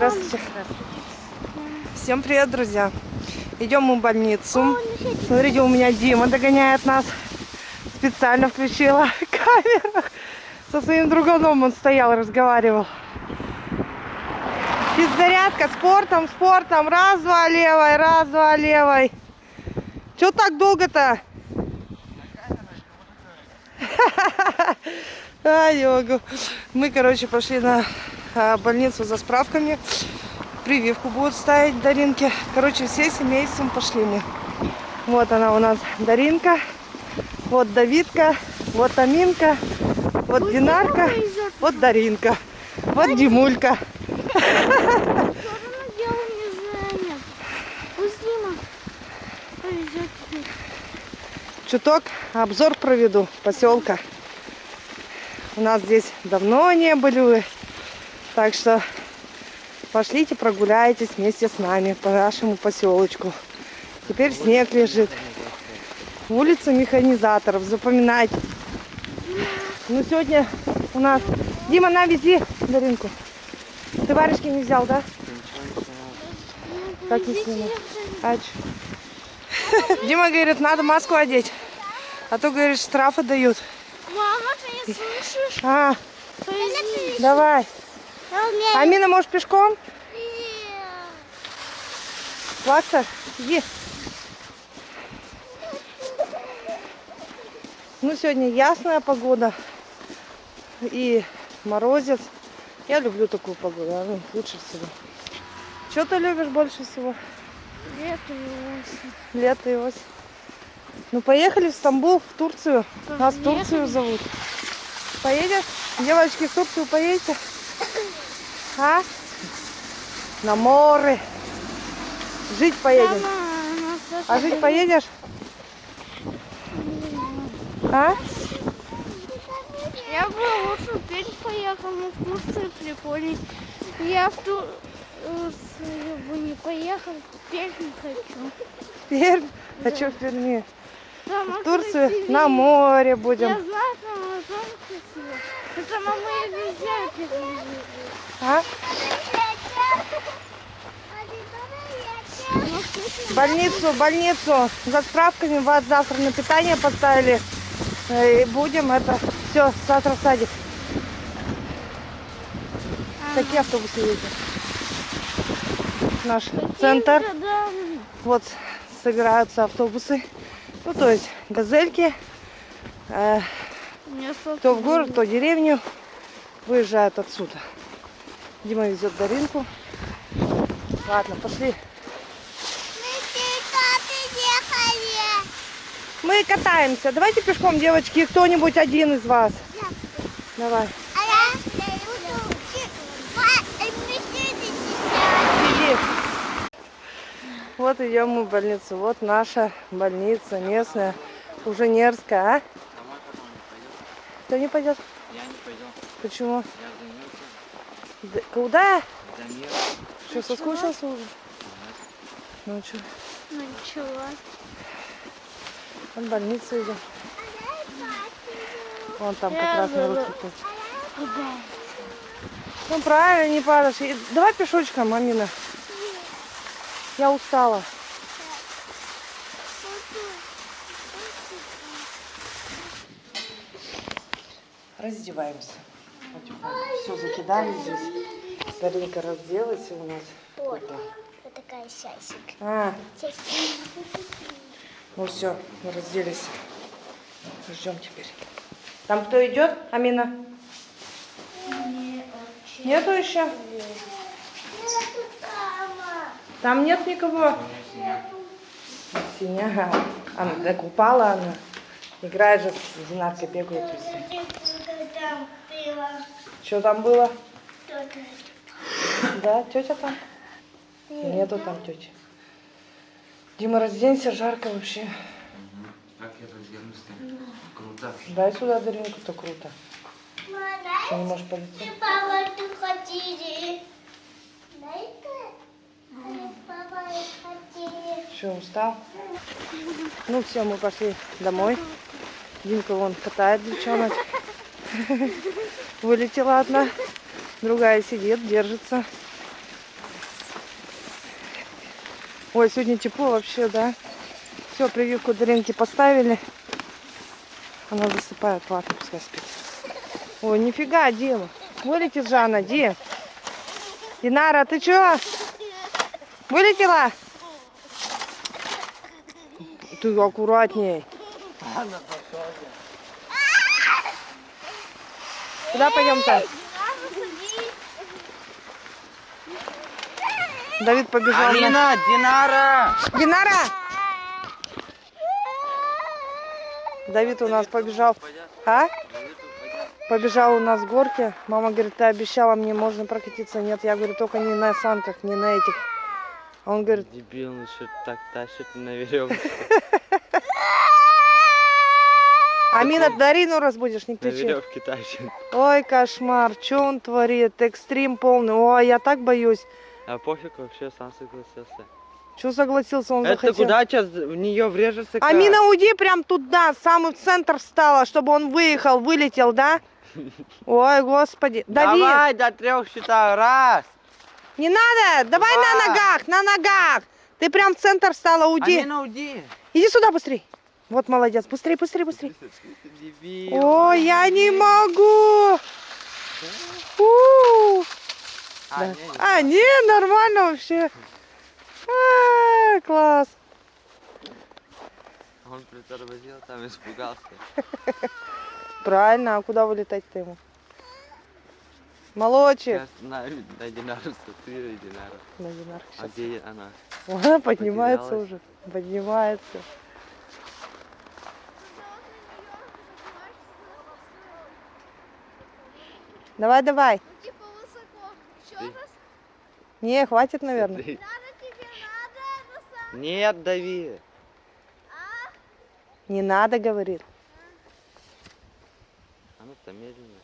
Здравствуйте. Всем привет, друзья. Идем мы в больницу. Смотрите, у меня Дима догоняет нас. Специально включила камеру. Со своим друганом он стоял, разговаривал. Физзарядка спортом, спортом. Раз-два левой, раз-два левой. Чего так долго-то? А, не могу. Мы, короче, пошли на больницу за справками. Прививку будут ставить Даринке. Короче, все семейством пошли мы. Вот она у нас Даринка. Вот Давидка. Вот Аминка. Вот Динарка. Вот Даринка. Вот Димулька. Чуток обзор проведу поселка. У нас здесь давно не были вы. Так что пошлите прогуляйтесь вместе с нами по нашему поселочку. Теперь снег лежит. Улица механизаторов. Запоминайте. Ну, сегодня у нас... Дима, на, вези Даринку. Ты варежки не взял, да? Как не сниму? А Дима говорит, надо маску одеть. А то, говорит, штрафы дают. Мама, ты не слышишь? А, давай. Амина, может, пешком? Плакса, иди. Ну, сегодня ясная погода и морозец. Я люблю такую погоду, ну, лучше всего. Что ты любишь больше всего? Лето и осень. Лето и осень. Ну, поехали в Стамбул, в Турцию. Нас в. Турцию зовут. Поедешь? Девочки, в Турцию поедете? А? На море. Жить поедем. Мама, нас А жить поедешь? А? Я бы лучше в Пермь поехал, но в Турцию прикольней. Я в Турцию бы не поехал, в Пермь хочу. Пермь? А что в Перми? Там В Турцию красивее. на море Я будем. знаю, там тоже красиво. Это мама я везде. А? Больницу, больницу. За справками вас завтра на питание поставили. Э, И будем это все завтра в садик. Такие автобусы ездят. Наш центр. Вот собираются автобусы. Ну, то есть газельки. Э, кто в город, то в деревню. Выезжают отсюда. Дима везет Даринку. Ладно, пошли. Мы катаемся. Давайте пешком, девочки, кто-нибудь один из вас. Давай. Иди. Вот идем мы в больницу. Вот наша больница местная, Уженерская, а? Кто не пойдет? Я не пойду. Почему? Я Куда? Да нет. Что, соскучился уже? Ну что, Начала. в больницу идем. Вон там как раз на руки тут. Куда? Ну правильно, не падаешь. Давай пешочком, мамина. Я устала. Раздеваемся. Все закидали здесь. Даринка разделась у нас. Вот. Вот такая сясик. А, ну все, мы разделись. Ждем теперь. Там кто идет, Амина? Нету еще? Там нет никого? Синяга. Она так упала она. Играет же с Динаркой, бегают везде. Что там было? Да, тетя там? Нету там тети. Дима, разденься, жарко вообще. Как я разденусь-то? Круто. Дай сюда Даринку-то круто. Что не можешь полететь? Папа, ты хотели. Дай-ка. Папа, хотели. Что, устал? Ну все, мы пошли домой. Димка вон катает девчонок. Вылетела одна. Другая сидит, держится. Ой, сегодня тепло вообще, да? Все, прививку Даринки поставили. Она засыпает, ладно, пускай спит. Ой, нифига, Дима. Вылетит же она, Ди. Динара, ты чё? Вылетела? Ты аккуратней. Куда пойдем-то? Давид побежал. на- Алина, Динара! Динара! Давид у нас побежал. А? Побежал у нас с горки. Мама говорит, ты обещала мне, можно прокатиться. Нет, я говорю, только не на санках, не на этих. А он говорит, Дебил, он еще так тащит на веревке. Амина, Дарину разбудишь, не На кричи. Ой, кошмар, что он творит? Экстрим полный. Ой, я так боюсь. А пофиг вообще, сам согласился. Что согласился, он Это захотел. куда сейчас в нее врежется? как? Амина, уйди прям туда, в самый центр встала, чтобы он выехал, вылетел, да? Ой, господи. Давид, Давай до трех считаю. Раз. не надо, давай на Два. ногах, на ногах. Ты прям в центр встала, уйди. Амина, уйди. Иди сюда быстрей. Вот молодец, быстрей. Ты дебил. Ой, я не могу. У. А, Да. не, не. А, не, нормально вообще. А, класс. Он притормозил, там испугался. Правильно, а куда вылетать-то ему? Сейчас на, на Динару смотри, Динара. На Динарку А где она? Ага, поднимается Потерялась. уже. Поднимается. Давай, давай. Типа высоко. Еще Ты- раз. Не, хватит, наверное. Надо тебе, надо. Нет, дави. Не надо, говорит. А ну-то медленно.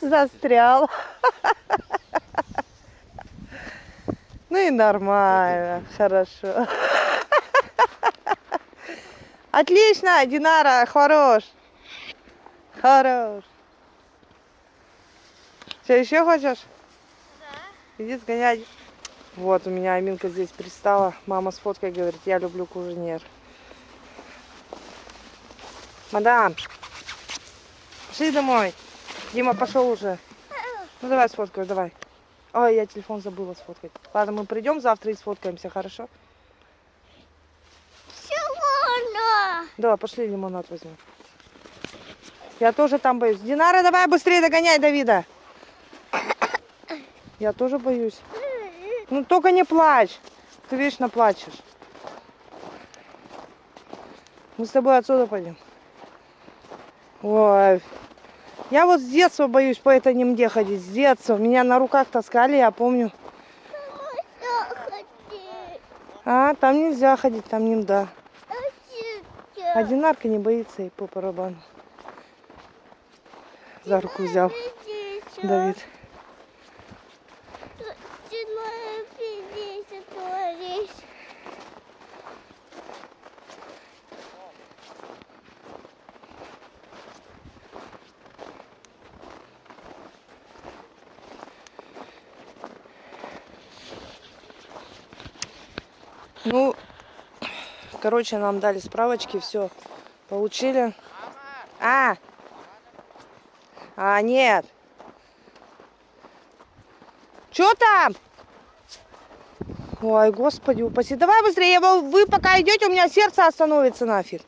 Застрял. Ну и нормально, хорошо. Отлично, Динара, хорош. Хорош. Что, еще хочешь? Иди сгонять. Вот, у меня Аминка здесь пристала. Мама с фоткой говорит, я люблю куженер. Мадам, пошли домой. Дима пошел уже. Ну давай сфоткаю, давай. Ой, я телефон забыла сфоткать. Ладно, мы придем завтра и сфоткаемся, хорошо? Чего? Давай, пошли лимонад возьмем. Я тоже там боюсь. Динара, давай быстрее догоняй Давида. Я тоже боюсь. Ну только не плачь. Ты вечно плачешь. Мы с тобой отсюда пойдем. Ой. Я вот с детства боюсь по этой немде ходить. С детства. Меня на руках таскали, я помню. А, там нельзя ходить, там немда. А Динарка не боится и по барабану. За руку взял Давид. Ну, короче, нам дали справочки, все получили. А! А, нет. Что там? Ой, господи, упаси. Давай быстрее, вы пока идете, у меня сердце остановится нафиг.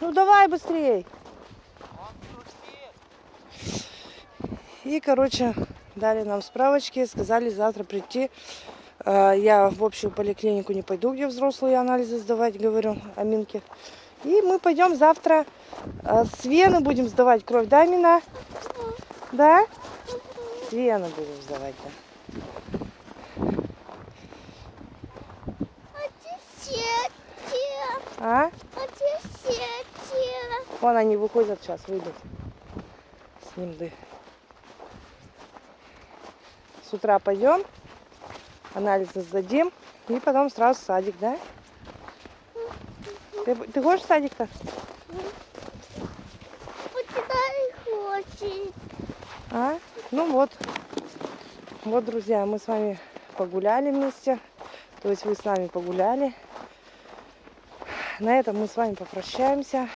Ну давай быстрее. И, короче, дали нам справочки, сказали завтра прийти. Э, Я в общую поликлинику не пойду, где взрослые анализы сдавать, говорю, Аминке. И мы пойдем завтра э, с вены будем сдавать кровь, да, Амина? Да? С вены будем сдавать, да. А? Вон они выходят сейчас, выйдут. С ним да. С утра пойдем, анализы сдадим, и потом сразу в садик, да? Ты, ты хочешь в садик-то? А? Ну вот. Вот, друзья, мы с вами погуляли вместе. То есть вы с нами погуляли. На этом мы с вами попрощаемся.